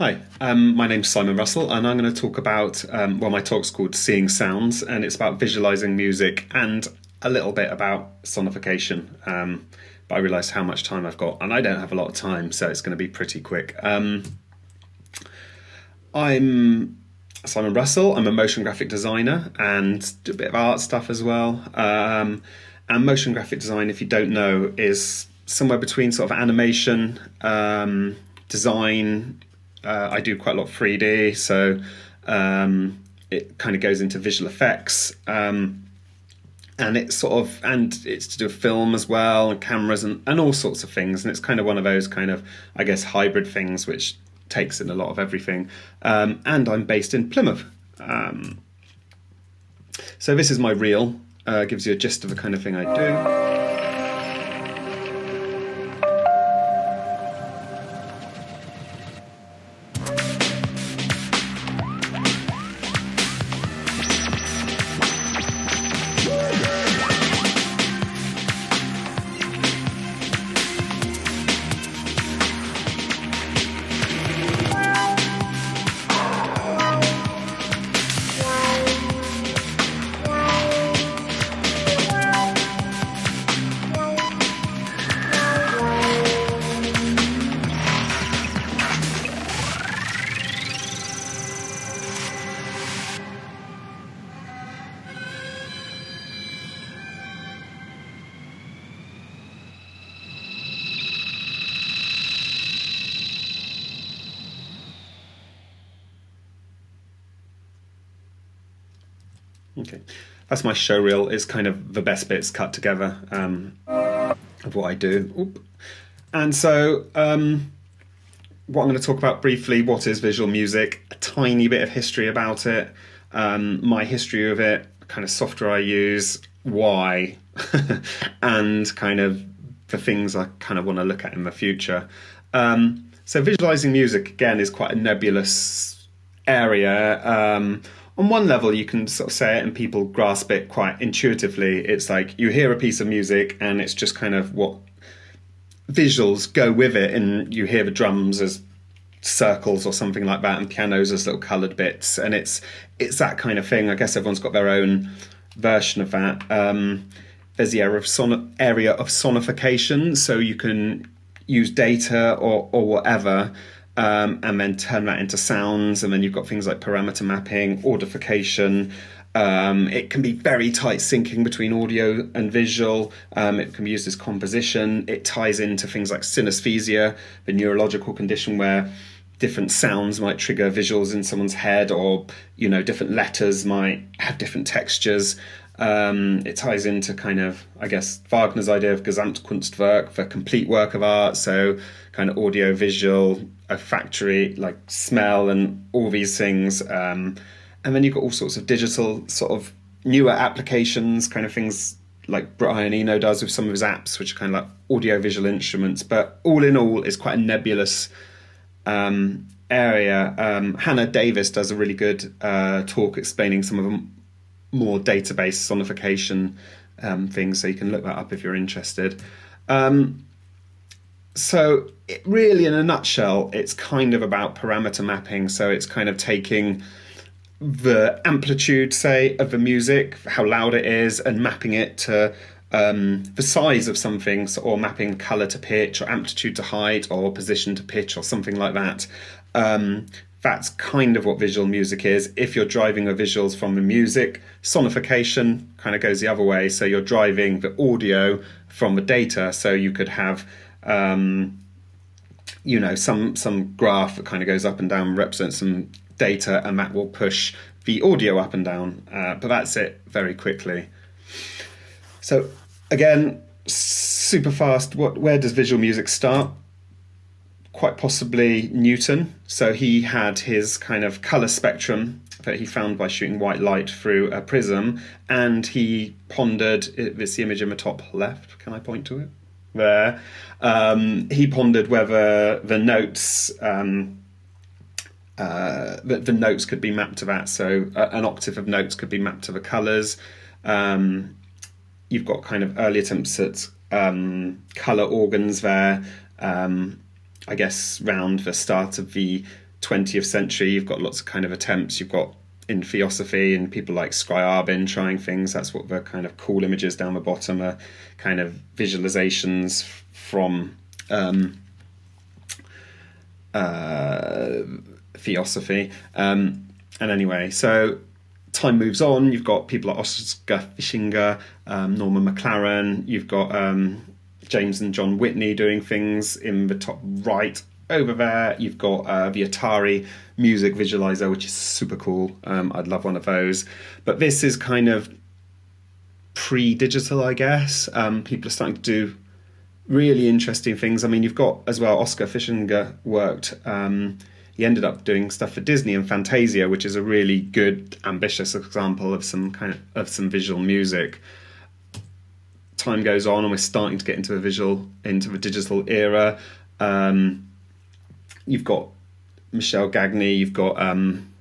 Hi, um, my name's Simon Russell, and I'm going to talk about, um, well, my talk's called Seeing Sounds, and it's about visualizing music and a little bit about sonification. Um, but I realised how much time I've got, and I don't have a lot of time, so it's going to be pretty quick. Um, I'm Simon Russell, I'm a motion graphic designer and do a bit of art stuff as well. Um, and motion graphic design, if you don't know, is somewhere between sort of animation, um, design, uh, I do quite a lot of 3D, so um, it kind of goes into visual effects. Um, and it's sort of and it's to do with film as well and cameras and, and all sorts of things and it's kind of one of those kind of i guess hybrid things which takes in a lot of everything um, and i'm based in plymouth um, so this is my reel uh, gives you a gist of the kind of thing i do Okay, that's my show reel. It's kind of the best bits cut together um, of what I do. Oop. And so, um, what I'm going to talk about briefly: what is visual music? A tiny bit of history about it, um, my history of it, kind of software I use, why, and kind of the things I kind of want to look at in the future. Um, so, visualizing music again is quite a nebulous area. Um, on one level you can sort of say it and people grasp it quite intuitively. It's like you hear a piece of music and it's just kind of what visuals go with it. And you hear the drums as circles or something like that and pianos as little colored bits. And it's it's that kind of thing. I guess everyone's got their own version of that. Um, there's the area of son- area of sonification. So you can use data or or whatever um, and then turn that into sounds. And then you've got things like parameter mapping, audification. Um, it can be very tight syncing between audio and visual. Um, it can be used as composition. It ties into things like synesthesia, the neurological condition where different sounds might trigger visuals in someone's head, or you know, different letters might have different textures. Um, it ties into kind of, I guess, Wagner's idea of Gesamtkunstwerk, the complete work of art. So, kind of audio, visual, olfactory, like smell, and all these things. Um, and then you've got all sorts of digital, sort of newer applications, kind of things like Brian Eno does with some of his apps, which are kind of like audio visual instruments. But all in all, it's quite a nebulous um, area. Um, Hannah Davis does a really good uh, talk explaining some of them more database sonification um, things, so you can look that up if you're interested. Um, so, it really, in a nutshell, it's kind of about parameter mapping. So, it's kind of taking the amplitude, say, of the music, how loud it is, and mapping it to um, the size of something, or mapping color to pitch, or amplitude to height, or position to pitch, or something like that. Um, that's kind of what visual music is. If you're driving the visuals from the music, sonification kind of goes the other way. So you're driving the audio from the data. So you could have, um, you know, some some graph that kind of goes up and down represents some data, and that will push the audio up and down. Uh, but that's it very quickly. So again, super fast. What where does visual music start? quite possibly Newton. So he had his kind of color spectrum that he found by shooting white light through a prism, and he pondered. This the image in the top left. Can I point to it? There. Um, he pondered whether the notes. Um, uh, the, the, notes could be mapped to that, so uh, an octave of notes could be mapped to the colours. Um, you've got kind of early attempts at um, colour organs there. Um, I guess, round the start of the 20th century, you've got lots of kind of attempts. You've got in theosophy and people like Scriabin trying things. That's what the kind of cool images down the bottom are kind of visualizations from um, uh, theosophy. Um, and anyway, so time moves on. You've got people like Oskar Fischinger, um, Norman McLaren. You've got um, James and John Whitney doing things in the top right over there. You've got uh, the Atari music visualizer, which is super cool. Um, I'd love one of those. But this is kind of pre-digital, I guess. Um, people are starting to do really interesting things. I mean, you've got as well Oskar Fischinger worked. Um, he ended up doing stuff for Disney and Fantasia, which is a really good, ambitious example of some kind of, of some visual music. Time goes on, and we're starting to get into the visual, into the digital era. Um, you've got Michel Gagné, you've got um,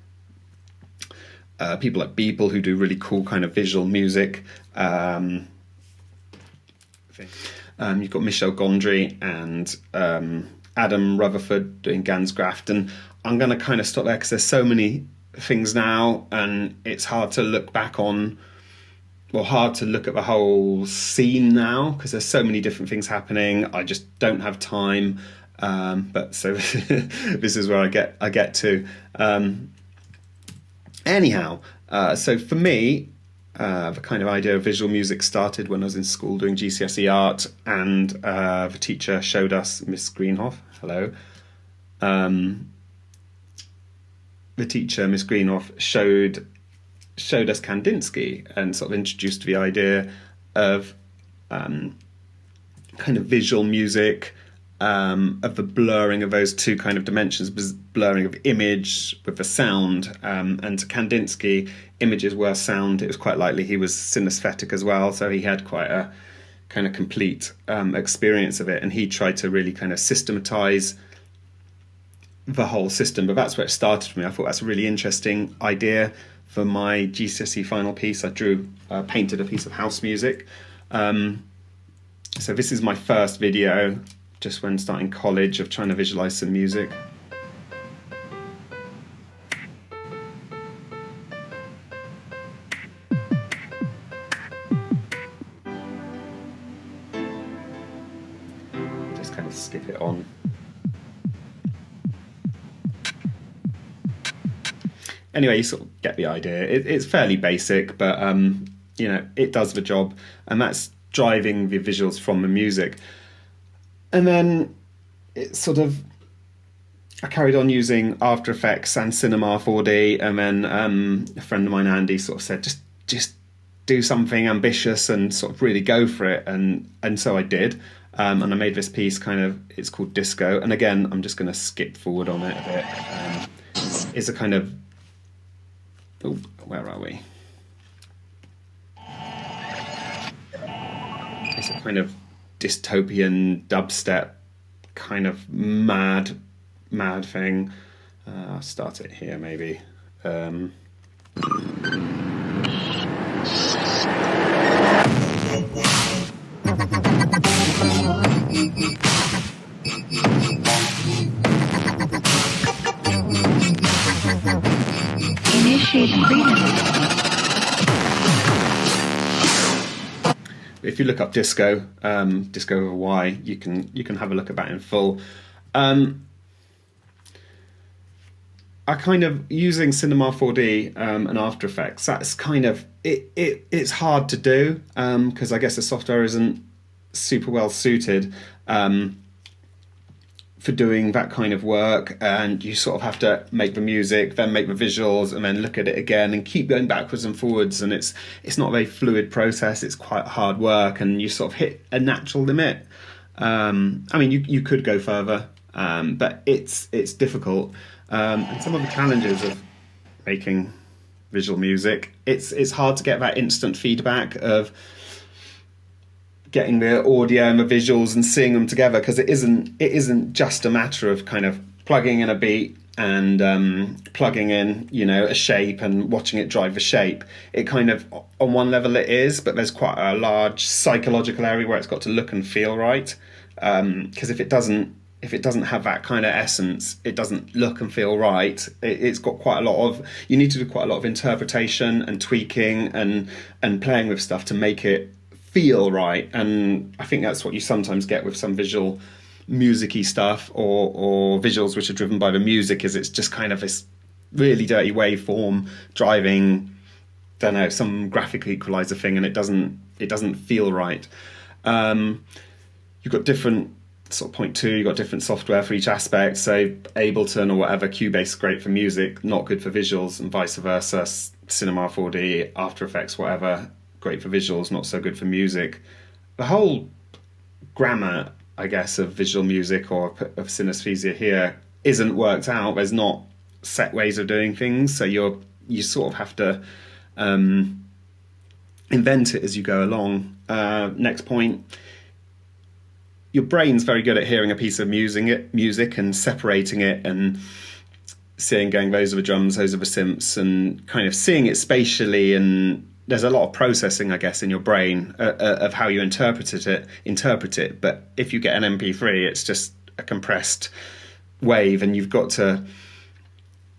uh, people like Beeple who do really cool kind of visual music. Um, um, you've got Michel Gondry and um, Adam Rutherford doing Graft, and I'm going to kind of stop there because there's so many things now, and it's hard to look back on, well, hard to look at the whole scene now because there's so many different things happening. I just don't have time. Um, but so this is where I get I get to. Um, anyhow, uh, so for me, uh, the kind of idea of visual music started when I was in school doing GCSE art, and uh, the teacher showed us Miss Greenhoff. Hello. Um, the teacher, Miss Greenhoff, showed showed us Kandinsky and sort of introduced the idea of um, kind of visual music um, of the blurring of those two kind of dimensions, blurring of image with the sound. Um, and to Kandinsky, images were sound. It was quite likely he was synesthetic as well, so he had quite a kind of complete um, experience of it. And he tried to really kind of systematize the whole system. But that's where it started for me. I thought that's a really interesting idea for my GCSE final piece. I drew, uh, painted a piece of house music. Um, so this is my first video just when starting college of trying to visualize some music. Just kind of skip it on. Anyway, you sort of get the idea. It, it's fairly basic, but um, you know it does the job, and that's driving the visuals from the music and then it sort of I carried on using After Effects and Cinema 4D, and then um, a friend of mine, Andy, sort of said, just just do something ambitious and sort of really go for it, and and so I did. Um, and I made this piece kind of it's called Disco, and again I'm just going to skip forward on it a bit. Um, it's a kind of oh, where are we? It's a kind of dystopian dubstep kind of mad, mad thing. Uh, I'll start it here maybe. Um, Initiate freedom. If you look up disco, um, disco Y, you can you can have a look at that in full. Um, I kind of using Cinema 4D um, and After Effects. That's kind of it. it it's hard to do because um, I guess the software isn't super well suited. Um, for doing that kind of work and you sort of have to make the music then make the visuals and then look at it again and keep going backwards and forwards and it's it's not a very fluid process it's quite hard work and you sort of hit a natural limit. Um, i mean you, you could go further um, but it's it's difficult. Um, and some of the challenges of making visual music it's it's hard to get that instant feedback of getting the audio and the visuals and seeing them together because it isn't it isn't just a matter of kind of plugging in a beat and um, plugging in you know a shape and watching it drive the shape it kind of on one level it is but there's quite a large psychological area where it's got to look and feel right because um, if it doesn't if it doesn't have that kind of essence, it doesn't look and feel right. It, has got quite a lot of you need to do quite a lot of interpretation and tweaking and and playing with stuff to make it feel right. And I think that's what you sometimes get with some visual musicy stuff or or visuals which are driven by the music. Is it's just kind of this really dirty waveform driving, don't know, some graphic equalizer thing, and it doesn't it doesn't feel right. Um, you've got different sort of point two, you've got different software for each aspect. So Ableton or whatever, Cubase is great for music, not good for visuals, and vice versa. Cinema 4D, After Effects, whatever, great for visuals, not so good for music. The whole grammar, I guess, of visual music or of synesthesia here isn't worked out. There's not set ways of doing things, so you're you sort of have to um, invent it as you go along. Uh, next point your brain's very good at hearing a piece of music, music and separating it and seeing going those are the drums, those are the synths, and kind of seeing it spatially. And there's a lot of processing, I guess, in your brain uh, uh, of how you interpret it. Interpret it. But if you get an MP3, it's just a compressed wave, and you've got to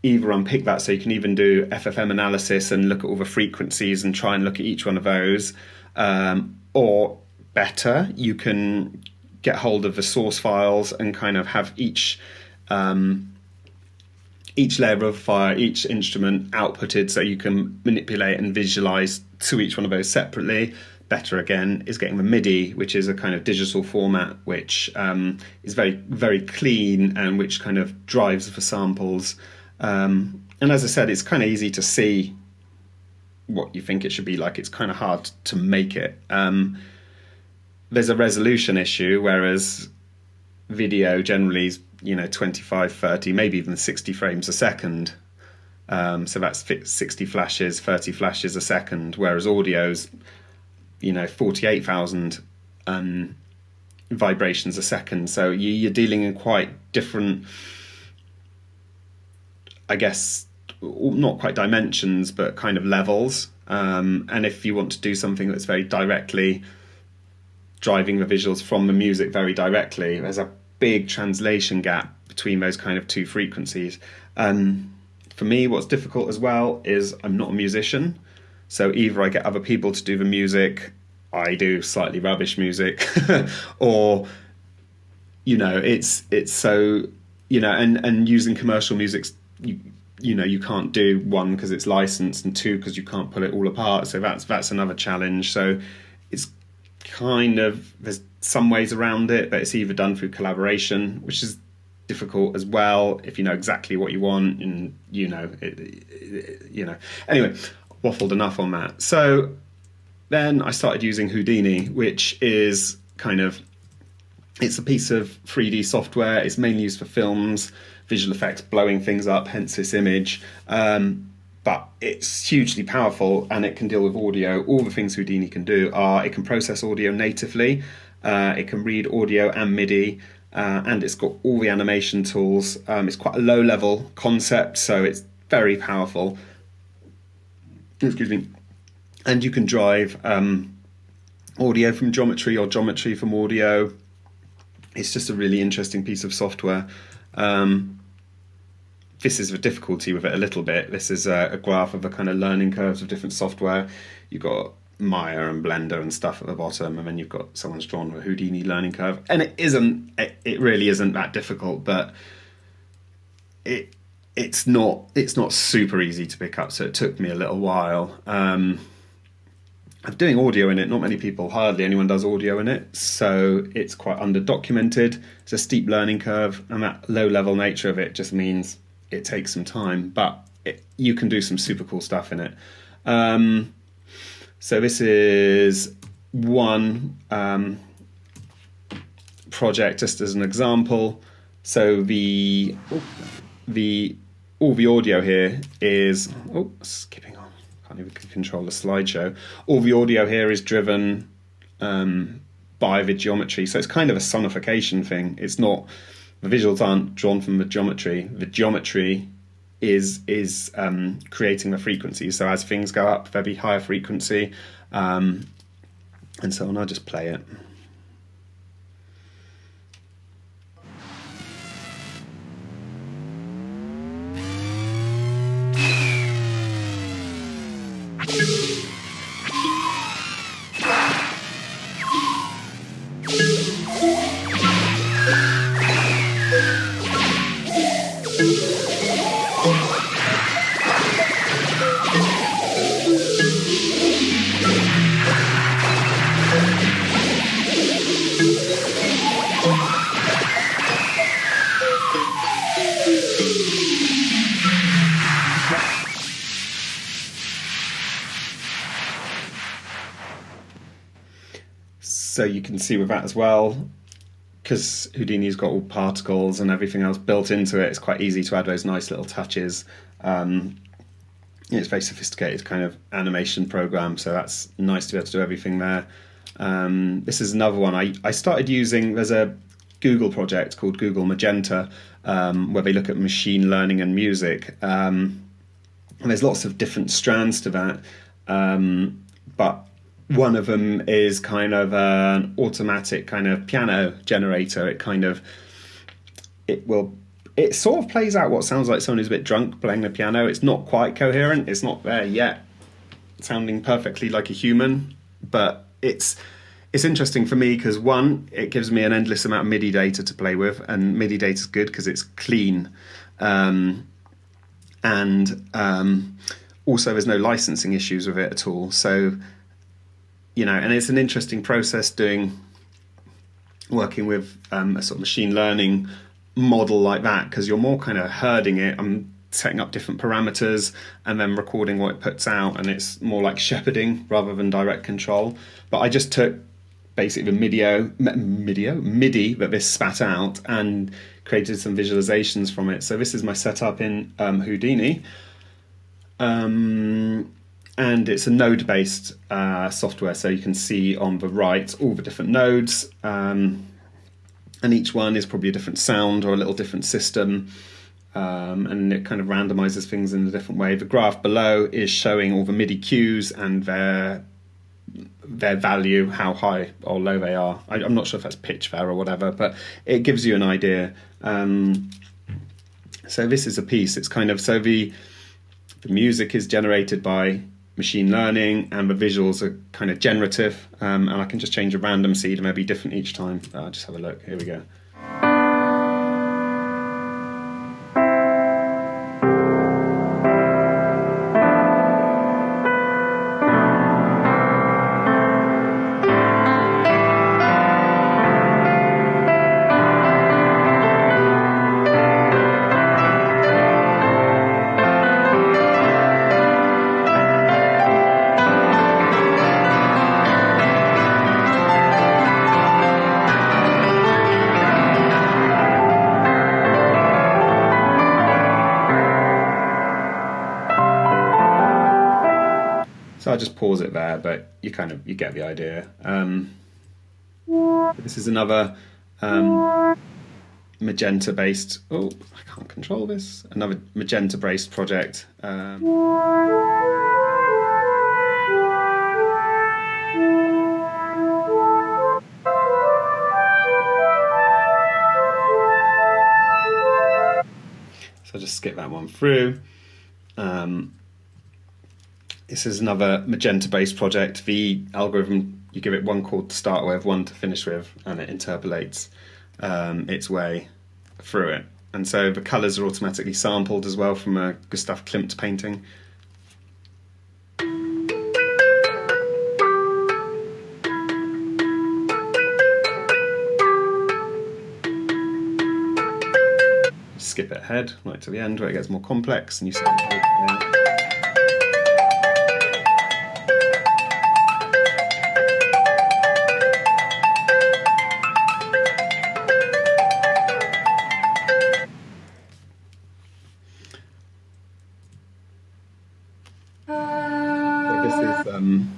either unpick that so you can even do FFT analysis and look at all the frequencies and try and look at each one of those, um, or better, you can get hold of the source files and kind of have each um, each layer of fire, each instrument outputted so you can manipulate and visualize to each one of those separately. Better again is getting the MIDI, which is a kind of digital format which um, is very, very clean and which kind of drives the samples. Um, and as I said, it's kind of easy to see what you think it should be like. It's kind of hard to make it. Um, there's a resolution issue, whereas video generally is you know 25, 30, maybe even 60 frames a second. Um, so that's 60 flashes, 30 flashes a second, whereas audio's you know 48,000 um, vibrations a second. So you, are dealing in quite different, I guess, not quite dimensions, but kind of levels. Um, and if you want to do something that's very directly driving the visuals from the music very directly. There's a big translation gap between those kind of two frequencies. Um, for me, what's difficult as well is I'm not a musician. So either I get other people to do the music, I do slightly rubbish music, or you know, it's it's so you know, and and using commercial music, you you know, you can't do one because it's licensed, and two because you can't pull it all apart. So that's that's another challenge. So kind of there's some ways around it, but it's either done through collaboration, which is difficult as well if you know exactly what you want and you know it, it, you know. Anyway waffled enough on that. So then i started using houdini which is kind of it's a piece of 3d software. It's mainly used for films visual effects blowing things up hence this image. Um, but it's hugely powerful and it can deal with audio. All the things Houdini can do are it can process audio natively, uh, it can read audio and MIDI, uh, and it's got all the animation tools. Um, it's quite a low level concept, so it's very powerful. Excuse me. And you can drive um, audio from geometry or geometry from audio. It's just a really interesting piece of software. Um, this is the difficulty with it a little bit. This is a, a graph of the kind of learning curves of different software. You've got Maya and Blender and stuff at the bottom, and then you've got someone's drawn a Houdini learning curve, and it isn't. It, it really isn't that difficult, but it it's not it's not super easy to pick up. So it took me a little while. Um, I'm doing audio in it. Not many people, hardly anyone does audio in it, so it's quite under documented. It's a steep learning curve, and that low level nature of it just means it takes some time, but it, you can do some super cool stuff in it. Um, so this is one um, project just as an example. So the the all the audio here is oh skipping on I can't even control the slideshow. All the audio here is driven um, by the geometry, so it's kind of a sonification thing. It's not the visuals aren't drawn from the geometry. The geometry is is um, creating the frequency. So as things go up, there'll be higher frequency, um, and so on. I'll just play it. So you can see with that as well because Houdini's got all particles and everything else built into it, it's quite easy to add those nice little touches. Um, it's very sophisticated kind of animation program, so that's nice to be able to do everything there. Um, this is another one I, I started using. There's a Google project called Google Magenta um, where they look at machine learning and music. Um, and there's lots of different strands to that, um, but one of them is kind of an automatic kind of piano generator. It kind of it will it sort of plays out what sounds like someone who's a bit drunk playing the piano. It's not quite coherent. It's not there yet, sounding perfectly like a human. But it's it's interesting for me because one, it gives me an endless amount of MIDI data to play with, and MIDI data is good because it's clean, um, and um, also there's no licensing issues with it at all. So you know, and it's an interesting process doing working with um, a sort of machine learning model like that because you're more kind of herding it. I'm setting up different parameters and then recording what it puts out, and it's more like shepherding rather than direct control. But I just took basically the MIDI, MIDI, MIDI that this spat out and created some visualizations from it. So this is my setup in um, Houdini. Um, and it's a node based uh, software, so you can see on the right all the different nodes. Um, and each one is probably a different sound or a little different system. Um, and it kind of randomizes things in a different way. The graph below is showing all the MIDI cues and their their value, how high or low they are. I, am not sure if that's pitch there or whatever, but it gives you an idea. Um, so this is a piece. It's kind of so the the music is generated by machine learning and the visuals are kind of generative um, and I can just change a random seed and maybe different each time. Uh, just have a look. Here we go. It there, but you kind of you get the idea. Um, this is another um, magenta based. Oh, I can't control this. Another magenta based project. Um, so I'll just skip that one through. Um, this is another magenta-based project. The algorithm, you give it one chord to start with, one to finish with, and it interpolates um, its way through it. And so the colours are automatically sampled as well from a Gustav Klimt painting. Skip it ahead, right to the end where it gets more complex, and you see. um,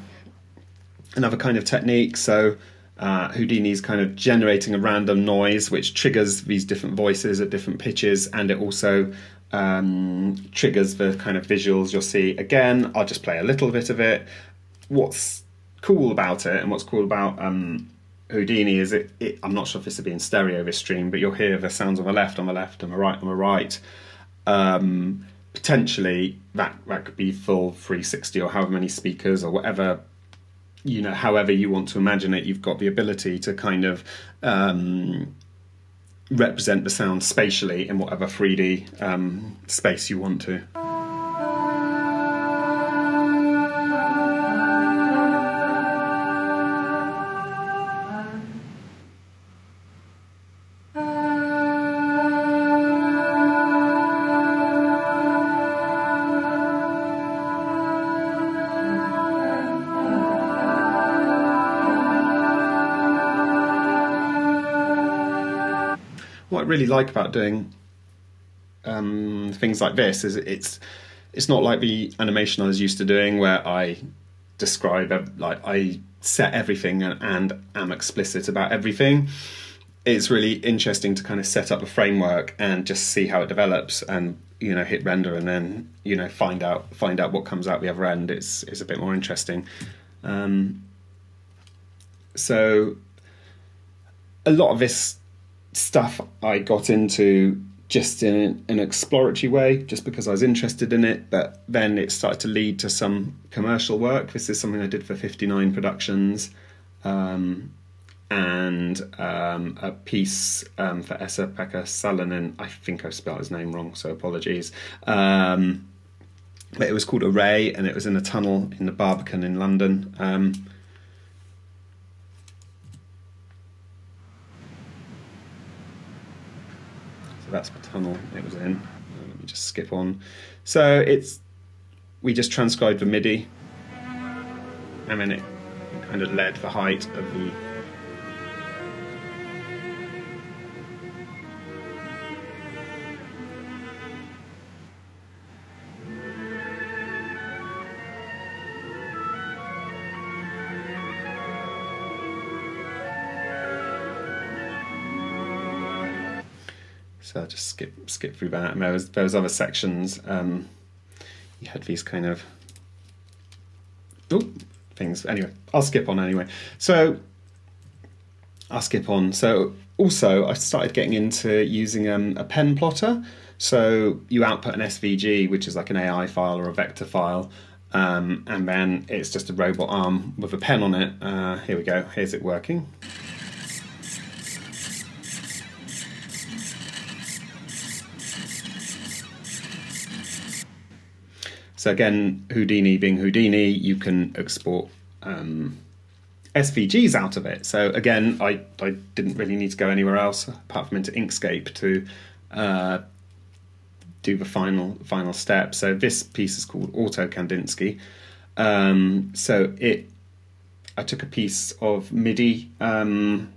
another kind of technique. So uh, Houdini's kind of generating a random noise which triggers these different voices at different pitches, and it also um, triggers the kind of visuals you'll see. Again, I'll just play a little bit of it. What's cool about it, and what's cool about um, Houdini is it, it, I'm not sure if this will be in stereo this stream, but you'll hear the sounds on the left, on the left, and the right, on the right. Um, potentially that that could be full 360 or however many speakers or whatever you know however you want to imagine it you've got the ability to kind of um, represent the sound spatially in whatever 3d um, space you want to really like about doing um, things like this is it's it's not like the animation I was used to doing where I describe like I set everything and, and am explicit about everything. It's really interesting to kind of set up a framework and just see how it develops and you know hit render and then you know find out find out what comes out the other end. It's it's a bit more interesting. Um, so a lot of this stuff I got into just in an exploratory way, just because I was interested in it. But then it started to lead to some commercial work. This is something I did for 59 Productions um, and um, a piece um, for Esa-Pekka Salonen. I think I spelled his name wrong, so apologies. Um, but it was called Array and it was in a tunnel in the Barbican in London. That's the tunnel it was in. Uh, let me just skip on. So it's we just transcribed the MIDI, and then it kind of led the height of the just skip skip through that. And there was there was other sections. Um, you had these kind of things. Anyway, I'll skip on anyway. So I'll skip on. So also, I started getting into using um, a pen plotter. So you output an SVG, which is like an AI file or a vector file, um, and then it's just a robot arm with a pen on it. Uh, here we go. Here's it working. So again, Houdini being Houdini, you can export um, SVGs out of it. So again, I, I didn't really need to go anywhere else apart from into Inkscape to uh, do the final final step. So this piece is called Auto Kandinsky. Um, so it, I took a piece of MIDI um,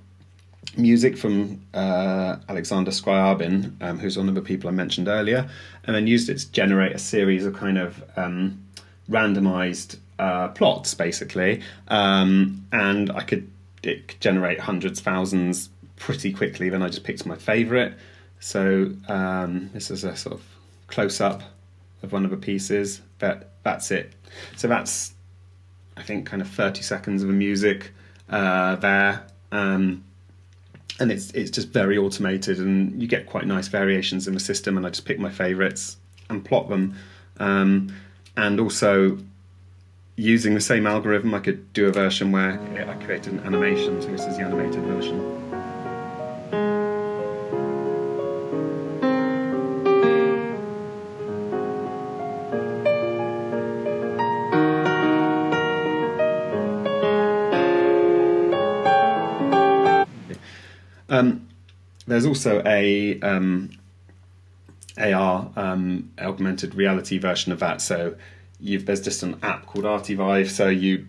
music from uh, Alexander Scriabin, um, who's one of the people I mentioned earlier, and then used it to generate a series of kind of um, randomized uh, plots, basically. Um, and I could, it could generate hundreds, thousands pretty quickly. Then I just picked my favorite. So um, this is a sort of close up of one of the pieces. But that's it. So that's, I think, kind of 30 seconds of the music uh, there. Um, and it's it's just very automated and you get quite nice variations in the system and I just pick my favorites and plot them. Um, and also using the same algorithm I could do a version where I created an animation so this is the animated version there's also a um, AR um, augmented reality version of that. So there's just an app called Artivive. So you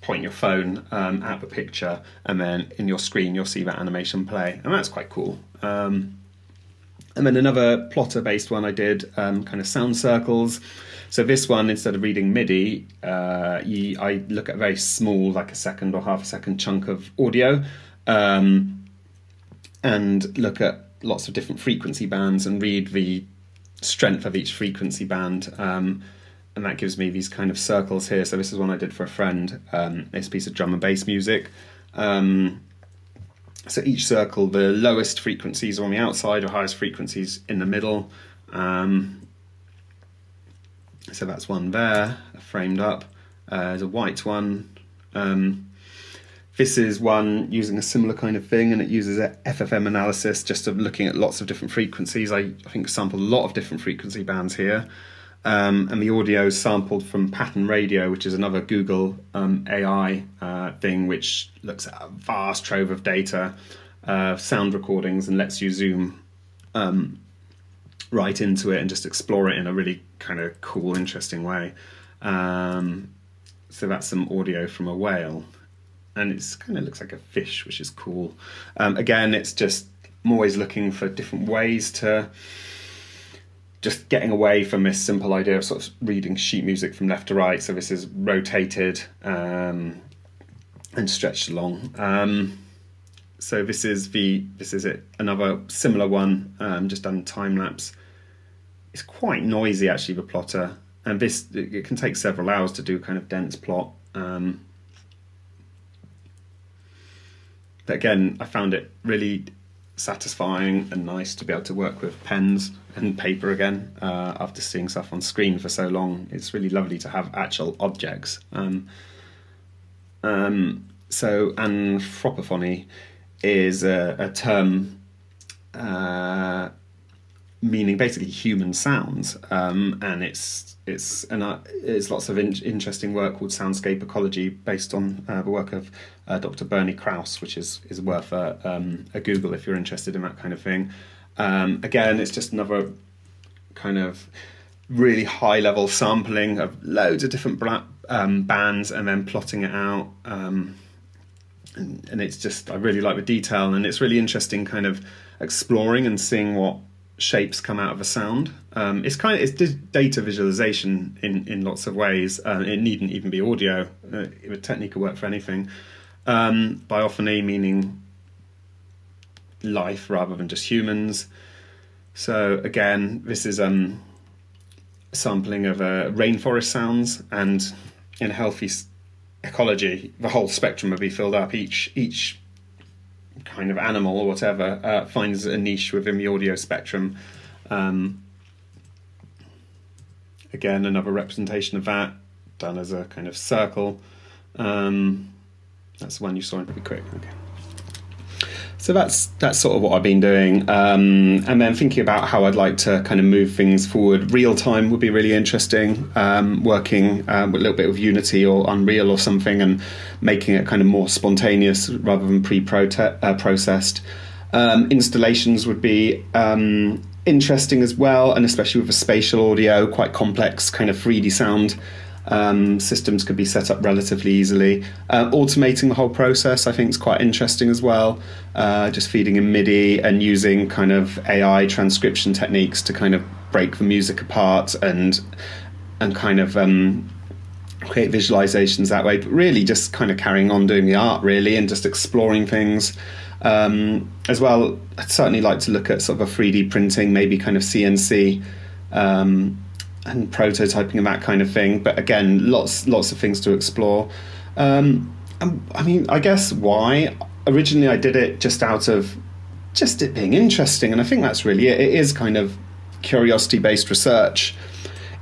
point your phone um, at the picture, and then in your screen you'll see that animation play, and that's quite cool. Um, and then another plotter-based one I did, um, kind of sound circles. So this one, instead of reading MIDI, uh, you, I look at very small, like a second or half a second chunk of audio. Um, and look at lots of different frequency bands and read the strength of each frequency band. Um, and that gives me these kind of circles here. So this is one I did for a friend. Um, this piece of drum and bass music. Um, so each circle, the lowest frequencies are on the outside, or highest frequencies in the middle. Um, so that's one there, framed up. Uh, there's a white one. Um, this is one using a similar kind of thing, and it uses a FFT analysis just of looking at lots of different frequencies. I, I think sampled a lot of different frequency bands here. Um, and the audio is sampled from Pattern Radio, which is another Google um, AI uh, thing, which looks at a vast trove of data, uh, sound recordings, and lets you zoom um, right into it and just explore it in a really kind of cool, interesting way. Um, so that's some audio from a whale and it kind of looks like a fish, which is cool. Um, again, it's just I'm always looking for different ways to just getting away from this simple idea of sort of reading sheet music from left to right. So this is rotated um, and stretched along. Um, so this is the this is it another similar one um, just done time lapse. It's quite noisy actually the plotter, and this it can take several hours to do kind of dense plot. Um, but again, I found it really satisfying and nice to be able to work with pens and paper again uh, after seeing stuff on screen for so long. It's really lovely to have actual objects. Um, um, so anthropophony is a, a term uh, meaning basically human sounds, um, and it's it's and uh, it's lots of in- interesting work called soundscape ecology based on uh, the work of uh, Dr. Bernie Krause, which is is worth a, um, a Google if you're interested in that kind of thing. Um, again, it's just another kind of really high level sampling of loads of different bra- um, bands and then plotting it out. Um, and, and it's just I really like the detail, and it's really interesting, kind of exploring and seeing what shapes come out of a sound. Um, it's kind of it's data visualization in in lots of ways. Uh, it needn't even be audio. Uh, technique could work for anything. Um, biophony meaning life rather than just humans. So again, this is um, sampling of uh, rainforest sounds, and in healthy ecology, the whole spectrum would be filled up. Each each kind of animal or whatever uh, finds a niche within the audio spectrum. Um, again, another representation of that done as a kind of circle. Um, that's the one you saw in pretty quick. Okay. So that's that's sort of what I've been doing, um, and then thinking about how I'd like to kind of move things forward. Real time would be really interesting. Um, working um, with a little bit of Unity or Unreal or something, and making it kind of more spontaneous rather than pre-processed. Uh, um, installations would be um, interesting as well, and especially with the spatial audio, quite complex kind of 3D sound um, systems could be set up relatively easily. Uh, automating the whole process, I think, is quite interesting as well. Uh, just feeding in MIDI and using kind of AI transcription techniques to kind of break the music apart and and kind of um, create visualizations that way. But really, just kind of carrying on doing the art, really, and just exploring things. Um, as well, I'd certainly like to look at sort of a 3D printing, maybe kind of CNC. Um, and prototyping and that kind of thing. But again, lots lots of things to explore. Um, I mean, I guess why originally I did it just out of just it being interesting, and I think that's really it. It is kind of curiosity based research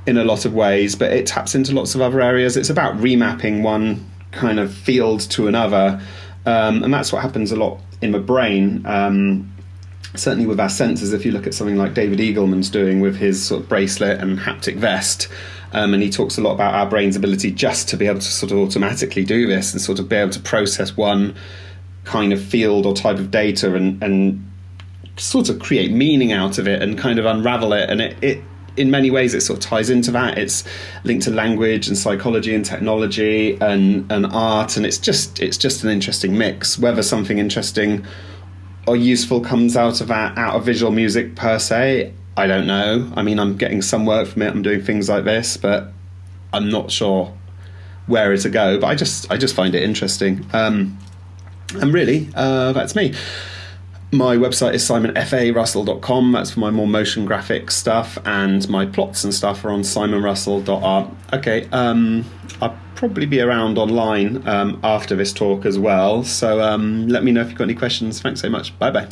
in a lot of ways, but it taps into lots of other areas. It's about remapping one kind of field to another, um, and that's what happens a lot in my brain. Um, certainly with our sensors, if you look at something like David Eagleman's doing with his sort of bracelet and haptic vest, um, and he talks a lot about our brain's ability just to be able to sort of automatically do this and sort of be able to process one kind of field or type of data and, and sort of create meaning out of it and kind of unravel it. And it, it in many ways it sort of ties into that. It's linked to language and psychology and technology and, and art, and it's just it's just an interesting mix. Whether something interesting or useful comes out of that out of visual music per se i don't know. I mean i'm getting some work from it. I'm doing things like this but i'm not sure where to go but i just i just find it interesting. Um, and really uh, that's me my website is simonfarussell.com. That's for my more motion graphic stuff, and my plots and stuff are on simonrussell.art. Okay, um, I'll probably be around online um, after this talk as well. So um, let me know if you've got any questions. Thanks so much. Bye bye.